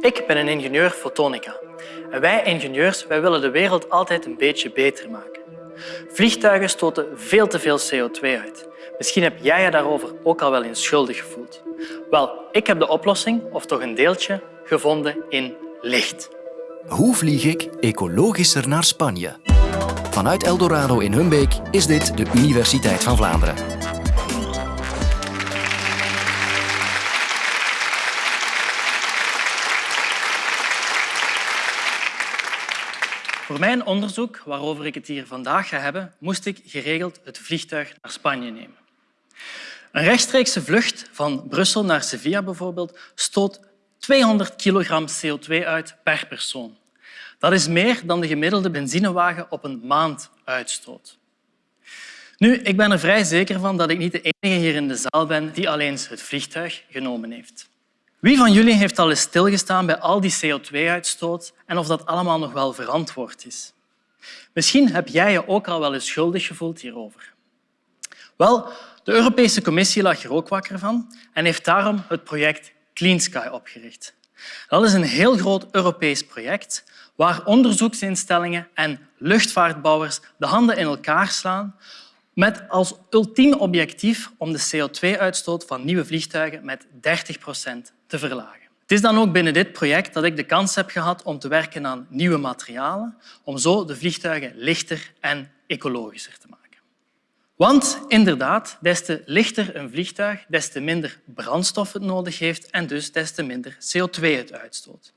Ik ben een ingenieur fotonica. En wij ingenieurs wij willen de wereld altijd een beetje beter maken. Vliegtuigen stoten veel te veel CO2 uit. Misschien heb jij je daarover ook al wel eens schuldig gevoeld. Wel, ik heb de oplossing, of toch een deeltje, gevonden in licht. Hoe vlieg ik ecologischer naar Spanje? Vanuit Eldorado in Humbeek is dit de Universiteit van Vlaanderen. Voor mijn onderzoek, waarover ik het hier vandaag ga hebben, moest ik geregeld het vliegtuig naar Spanje nemen. Een rechtstreekse vlucht van Brussel naar Sevilla bijvoorbeeld stoot 200 kilogram CO2 uit per persoon. Dat is meer dan de gemiddelde benzinewagen op een maand uitstoot. Nu, ik ben er vrij zeker van dat ik niet de enige hier in de zaal ben die al eens het vliegtuig genomen heeft. Wie van jullie heeft al eens stilgestaan bij al die CO2-uitstoot en of dat allemaal nog wel verantwoord is? Misschien heb jij je ook al wel eens schuldig gevoeld hierover. Wel, de Europese Commissie lag er ook wakker van en heeft daarom het project Clean Sky opgericht. Dat is een heel groot Europees project waar onderzoeksinstellingen en luchtvaartbouwers de handen in elkaar slaan met als ultiem objectief om de CO2-uitstoot van nieuwe vliegtuigen met 30 procent te verlagen. Het is dan ook binnen dit project dat ik de kans heb gehad om te werken aan nieuwe materialen, om zo de vliegtuigen lichter en ecologischer te maken. Want inderdaad, des te lichter een vliegtuig, des te minder brandstof het nodig heeft en dus des te minder CO2 het uitstoot.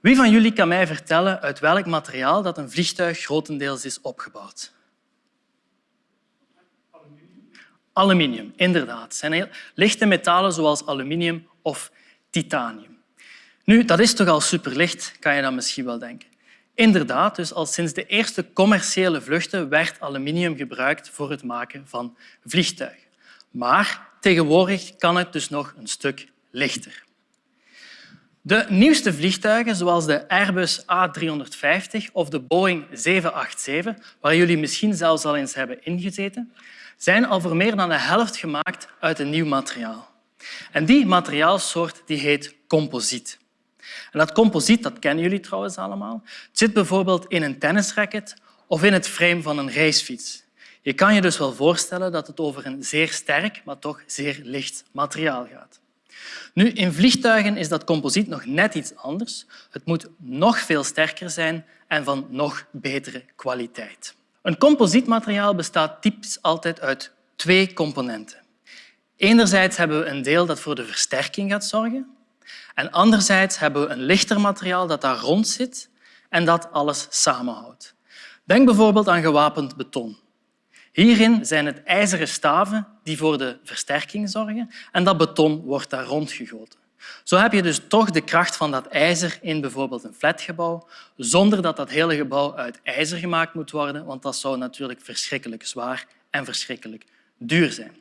Wie van jullie kan mij vertellen uit welk materiaal dat een vliegtuig grotendeels is opgebouwd? Aluminium. Inderdaad. Zijn lichte metalen zoals aluminium of titanium. Nu, dat is toch al superlicht, kan je dan misschien wel denken. Inderdaad, dus al sinds de eerste commerciële vluchten werd aluminium gebruikt voor het maken van vliegtuigen. Maar tegenwoordig kan het dus nog een stuk lichter. De nieuwste vliegtuigen, zoals de Airbus A350 of de Boeing 787, waar jullie misschien zelfs al eens hebben ingezeten, zijn al voor meer dan de helft gemaakt uit een nieuw materiaal. En die materiaalsoort die heet composiet. En dat composiet dat kennen jullie trouwens allemaal. Het zit bijvoorbeeld in een tennisracket of in het frame van een racefiets. Je kan je dus wel voorstellen dat het over een zeer sterk, maar toch zeer licht materiaal gaat. Nu, in vliegtuigen is dat composiet nog net iets anders. Het moet nog veel sterker zijn en van nog betere kwaliteit. Een composietmateriaal bestaat typisch altijd uit twee componenten. Enerzijds hebben we een deel dat voor de versterking gaat zorgen en anderzijds hebben we een lichter materiaal dat daar rond zit en dat alles samenhoudt. Denk bijvoorbeeld aan gewapend beton. Hierin zijn het ijzeren staven die voor de versterking zorgen en dat beton wordt daar rondgegoten. Zo heb je dus toch de kracht van dat ijzer in bijvoorbeeld een flatgebouw, zonder dat dat hele gebouw uit ijzer gemaakt moet worden, want dat zou natuurlijk verschrikkelijk zwaar en verschrikkelijk duur zijn.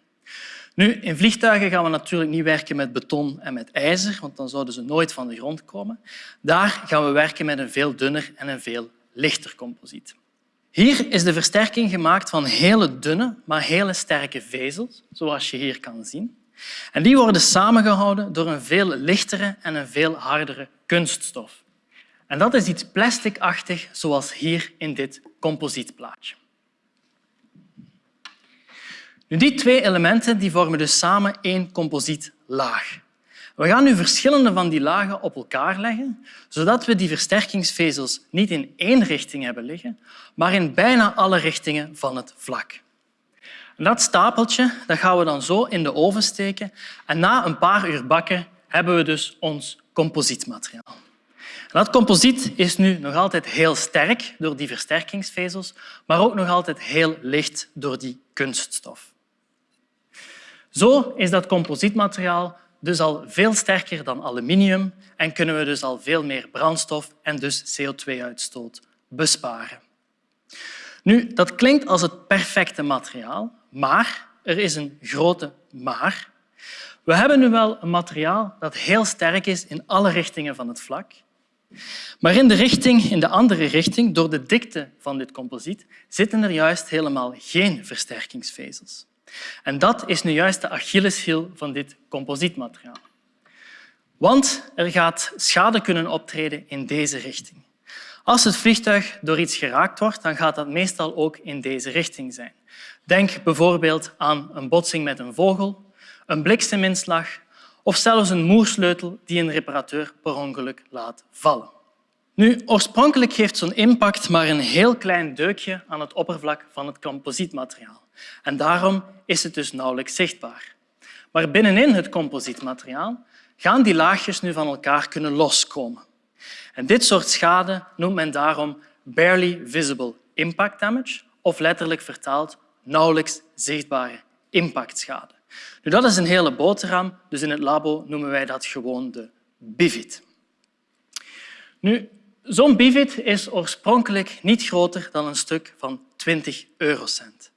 Nu, in vliegtuigen gaan we natuurlijk niet werken met beton en met ijzer, want dan zouden ze nooit van de grond komen. Daar gaan we werken met een veel dunner en een veel lichter composiet. Hier is de versterking gemaakt van hele dunne, maar hele sterke vezels, zoals je hier kan zien. En die worden samengehouden door een veel lichtere en een veel hardere kunststof. En dat is iets plasticachtig, zoals hier in dit composietplaatje. Nu, die twee elementen die vormen dus samen één composietlaag. We gaan nu verschillende van die lagen op elkaar leggen, zodat we die versterkingsvezels niet in één richting hebben liggen, maar in bijna alle richtingen van het vlak. Dat stapeltje dat gaan we dan zo in de oven steken en na een paar uur bakken hebben we dus ons composietmateriaal. Dat composiet is nu nog altijd heel sterk door die versterkingsvezels, maar ook nog altijd heel licht door die kunststof. Zo is dat composietmateriaal dus al veel sterker dan aluminium en kunnen we dus al veel meer brandstof en dus CO2-uitstoot besparen. Nu, dat klinkt als het perfecte materiaal, maar er is een grote maar. We hebben nu wel een materiaal dat heel sterk is in alle richtingen van het vlak. Maar in de, richting, in de andere richting, door de dikte van dit composiet, zitten er juist helemaal geen versterkingsvezels. En dat is nu juist de Achilleshiel van dit composietmateriaal. Want er gaat schade kunnen optreden in deze richting. Als het vliegtuig door iets geraakt wordt, dan gaat dat meestal ook in deze richting zijn. Denk bijvoorbeeld aan een botsing met een vogel, een blikseminslag of zelfs een moersleutel die een reparateur per ongeluk laat vallen. Nu, oorspronkelijk geeft zo'n impact maar een heel klein deukje aan het oppervlak van het composietmateriaal. En daarom is het dus nauwelijks zichtbaar. Maar binnenin het composietmateriaal gaan die laagjes nu van elkaar kunnen loskomen. En dit soort schade noemt men daarom barely visible impact damage, of letterlijk vertaald nauwelijks zichtbare impactschade. Nu, dat is een hele boterham, dus in het labo noemen wij dat gewoon de bivit. Nu, Zo'n bivit is oorspronkelijk niet groter dan een stuk van 20 eurocent.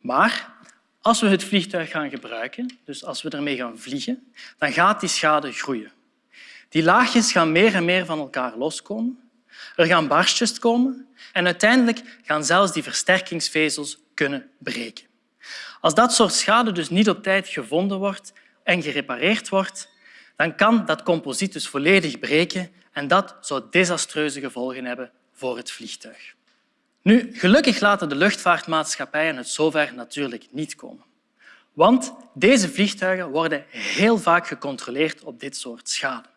Maar als we het vliegtuig gaan gebruiken, dus als we ermee gaan vliegen, dan gaat die schade groeien. Die laagjes gaan meer en meer van elkaar loskomen. Er gaan barstjes komen en uiteindelijk gaan zelfs die versterkingsvezels kunnen breken. Als dat soort schade dus niet op tijd gevonden wordt en gerepareerd wordt, dan kan dat composiet dus volledig breken en dat zou desastreuze gevolgen hebben voor het vliegtuig. Nu, gelukkig laten de luchtvaartmaatschappijen het zover natuurlijk niet komen. Want deze vliegtuigen worden heel vaak gecontroleerd op dit soort schade.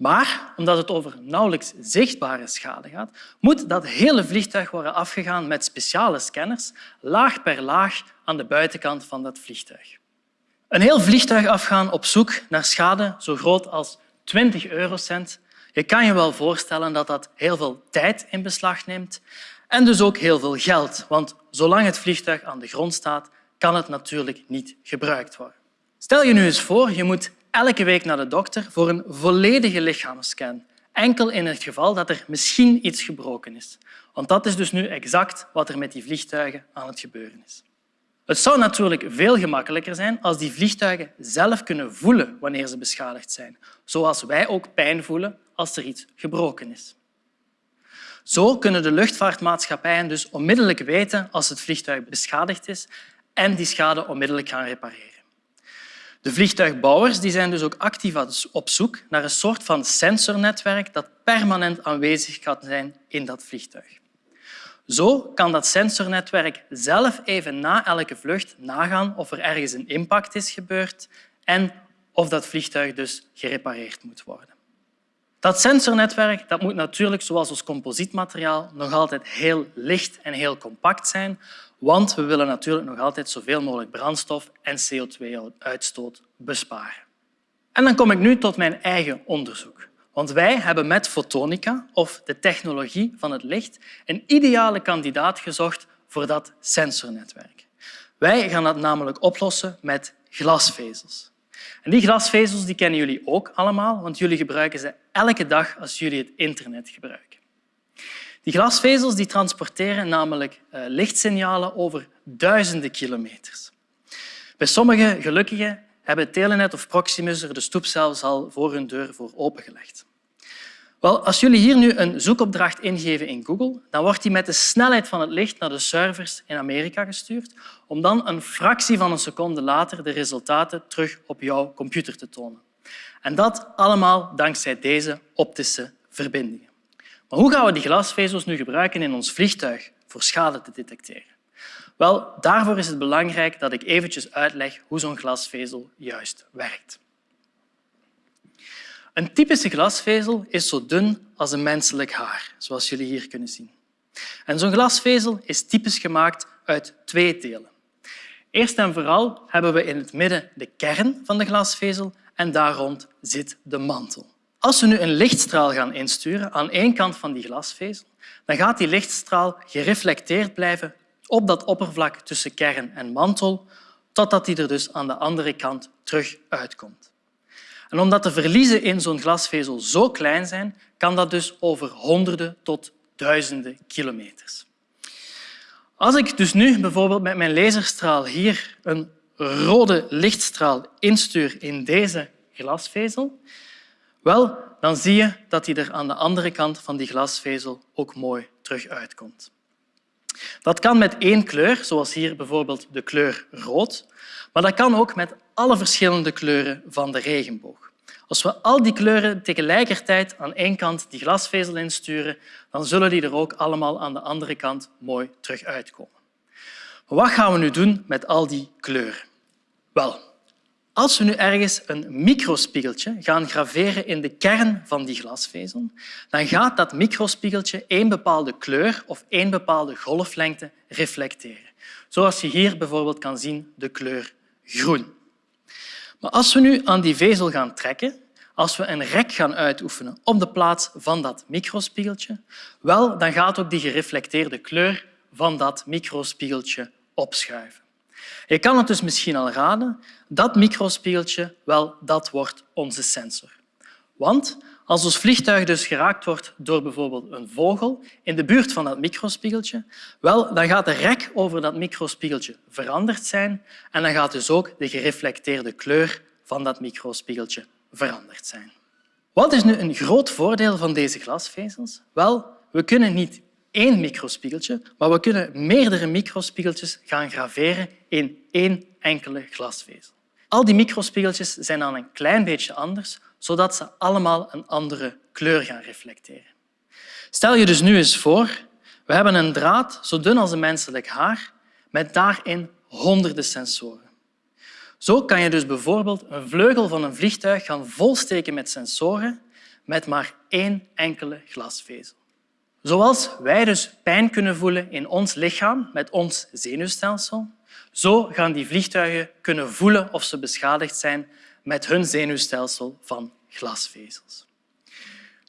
Maar omdat het over nauwelijks zichtbare schade gaat, moet dat hele vliegtuig worden afgegaan met speciale scanners, laag per laag aan de buitenkant van dat vliegtuig. Een heel vliegtuig afgaan op zoek naar schade zo groot als 20 eurocent. Je kan je wel voorstellen dat dat heel veel tijd in beslag neemt en dus ook heel veel geld, want zolang het vliegtuig aan de grond staat, kan het natuurlijk niet gebruikt worden. Stel je nu eens voor, je moet elke week naar de dokter voor een volledige lichaamsscan, enkel in het geval dat er misschien iets gebroken is. Want dat is dus nu exact wat er met die vliegtuigen aan het gebeuren is. Het zou natuurlijk veel gemakkelijker zijn als die vliegtuigen zelf kunnen voelen wanneer ze beschadigd zijn, zoals wij ook pijn voelen als er iets gebroken is. Zo kunnen de luchtvaartmaatschappijen dus onmiddellijk weten als het vliegtuig beschadigd is en die schade onmiddellijk gaan repareren. De vliegtuigbouwers die zijn dus ook actief op zoek naar een soort van sensornetwerk dat permanent aanwezig kan zijn in dat vliegtuig. Zo kan dat sensornetwerk zelf even na elke vlucht nagaan of er ergens een impact is gebeurd en of dat vliegtuig dus gerepareerd moet worden. Dat sensornetwerk dat moet natuurlijk, zoals ons composietmateriaal, nog altijd heel licht en heel compact zijn, want we willen natuurlijk nog altijd zoveel mogelijk brandstof en CO2-uitstoot besparen. En dan kom ik nu tot mijn eigen onderzoek. Want wij hebben met fotonica, of de technologie van het licht, een ideale kandidaat gezocht voor dat sensornetwerk. Wij gaan dat namelijk oplossen met glasvezels. En die glasvezels die kennen jullie ook allemaal, want jullie gebruiken ze elke dag als jullie het internet gebruiken. Die glasvezels die transporteren namelijk eh, lichtsignalen over duizenden kilometers. Bij sommige gelukkigen hebben Telenet of Proximus er de stoep zelfs al voor hun deur voor opengelegd. Wel, als jullie hier nu een zoekopdracht ingeven in Google, dan wordt die met de snelheid van het licht naar de servers in Amerika gestuurd om dan een fractie van een seconde later de resultaten terug op jouw computer te tonen. En dat allemaal dankzij deze optische verbindingen. Maar hoe gaan we die glasvezels nu gebruiken in ons vliegtuig voor schade te detecteren? Wel, daarvoor is het belangrijk dat ik eventjes uitleg hoe zo'n glasvezel juist werkt. Een typische glasvezel is zo dun als een menselijk haar, zoals jullie hier kunnen zien. En zo'n glasvezel is typisch gemaakt uit twee delen. Eerst en vooral hebben we in het midden de kern van de glasvezel en daar rond zit de mantel. Als we nu een lichtstraal gaan insturen aan één kant van die glasvezel, dan gaat die lichtstraal gereflecteerd blijven op dat oppervlak tussen kern en mantel, totdat die er dus aan de andere kant terug uitkomt. En omdat de verliezen in zo'n glasvezel zo klein zijn, kan dat dus over honderden tot duizenden kilometers. Als ik dus nu bijvoorbeeld met mijn laserstraal hier een rode lichtstraal instuur in deze glasvezel, wel, dan zie je dat die er aan de andere kant van die glasvezel ook mooi terug uitkomt. Dat kan met één kleur, zoals hier bijvoorbeeld de kleur rood, maar dat kan ook met alle verschillende kleuren van de regenboog. Als we al die kleuren tegelijkertijd aan één kant die glasvezel insturen, dan zullen die er ook allemaal aan de andere kant mooi terug uitkomen. Wat gaan we nu doen met al die kleuren? Wel, als we nu ergens een microspiegeltje gaan graveren in de kern van die glasvezel, dan gaat dat microspiegeltje één bepaalde kleur of één bepaalde golflengte reflecteren. Zoals je hier bijvoorbeeld kan zien de kleur groen. Maar als we nu aan die vezel gaan trekken, als we een rek gaan uitoefenen op de plaats van dat microspiegeltje, wel, dan gaat ook die gereflecteerde kleur van dat microspiegeltje opschuiven. Je kan het dus misschien al raden, dat microspiegeltje, wel, dat wordt onze sensor. Want als ons vliegtuig dus geraakt wordt door bijvoorbeeld een vogel in de buurt van dat microspiegeltje, wel, dan gaat de rek over dat microspiegeltje veranderd zijn en dan gaat dus ook de gereflecteerde kleur van dat microspiegeltje veranderd zijn. Wat is nu een groot voordeel van deze glasvezels? Wel, we kunnen niet één microspiegeltje, maar we kunnen meerdere microspiegeltjes gaan graveren in één enkele glasvezel. Al die microspiegeltjes zijn dan een klein beetje anders, zodat ze allemaal een andere kleur gaan reflecteren. Stel je dus nu eens voor, we hebben een draad zo dun als een menselijk haar, met daarin honderden sensoren. Zo kan je dus bijvoorbeeld een vleugel van een vliegtuig gaan volsteken met sensoren met maar één enkele glasvezel. Zoals wij dus pijn kunnen voelen in ons lichaam met ons zenuwstelsel, zo gaan die vliegtuigen kunnen voelen of ze beschadigd zijn met hun zenuwstelsel van glasvezels.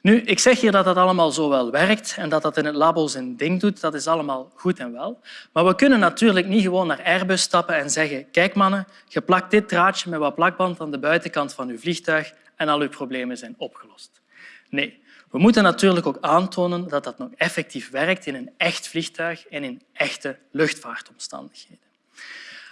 Nu, ik zeg hier dat dat allemaal zo wel werkt en dat dat in het labo zijn ding doet. Dat is allemaal goed en wel. Maar we kunnen natuurlijk niet gewoon naar Airbus stappen en zeggen kijk mannen, je plakt dit draadje met wat plakband aan de buitenkant van uw vliegtuig en al uw problemen zijn opgelost. Nee, we moeten natuurlijk ook aantonen dat dat nog effectief werkt in een echt vliegtuig en in echte luchtvaartomstandigheden.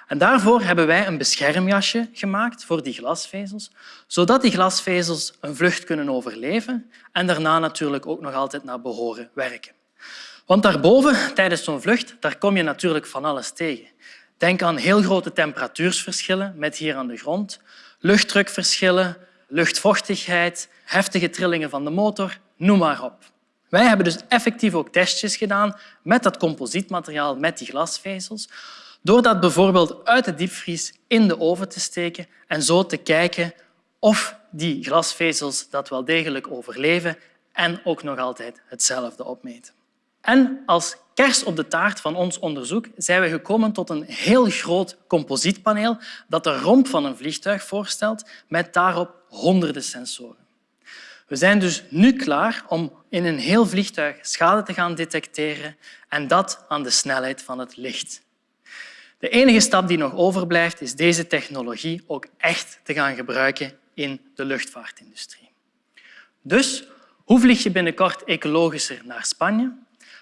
En daarvoor hebben wij een beschermjasje gemaakt voor die glasvezels, zodat die glasvezels een vlucht kunnen overleven en daarna natuurlijk ook nog altijd naar behoren werken. Want daarboven, tijdens zo'n vlucht, daar kom je natuurlijk van alles tegen. Denk aan heel grote temperatuursverschillen met hier aan de grond, luchtdrukverschillen, luchtvochtigheid, heftige trillingen van de motor, noem maar op. Wij hebben dus effectief ook testjes gedaan met dat composietmateriaal, met die glasvezels, door dat bijvoorbeeld uit de diepvries in de oven te steken en zo te kijken of die glasvezels dat wel degelijk overleven en ook nog altijd hetzelfde opmeten. En als kers op de taart van ons onderzoek zijn we gekomen tot een heel groot composietpaneel dat de romp van een vliegtuig voorstelt met daarop honderden sensoren. We zijn dus nu klaar om in een heel vliegtuig schade te gaan detecteren en dat aan de snelheid van het licht. De enige stap die nog overblijft is deze technologie ook echt te gaan gebruiken in de luchtvaartindustrie. Dus hoe vlieg je binnenkort ecologischer naar Spanje?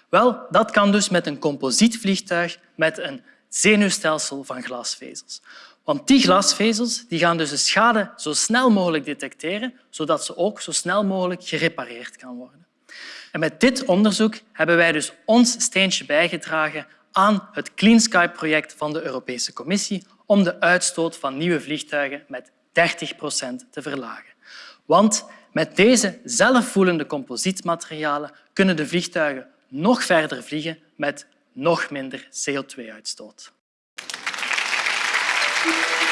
Wel, dat kan dus met een composietvliegtuig met een zenuwstelsel van glasvezels. Want die glasvezels die gaan dus de schade zo snel mogelijk detecteren, zodat ze ook zo snel mogelijk gerepareerd kan worden. En met dit onderzoek hebben wij dus ons steentje bijgedragen aan het Clean Sky-project van de Europese Commissie om de uitstoot van nieuwe vliegtuigen met 30 procent te verlagen. Want met deze zelfvoelende composietmaterialen kunnen de vliegtuigen nog verder vliegen met nog minder CO2-uitstoot. Thank you.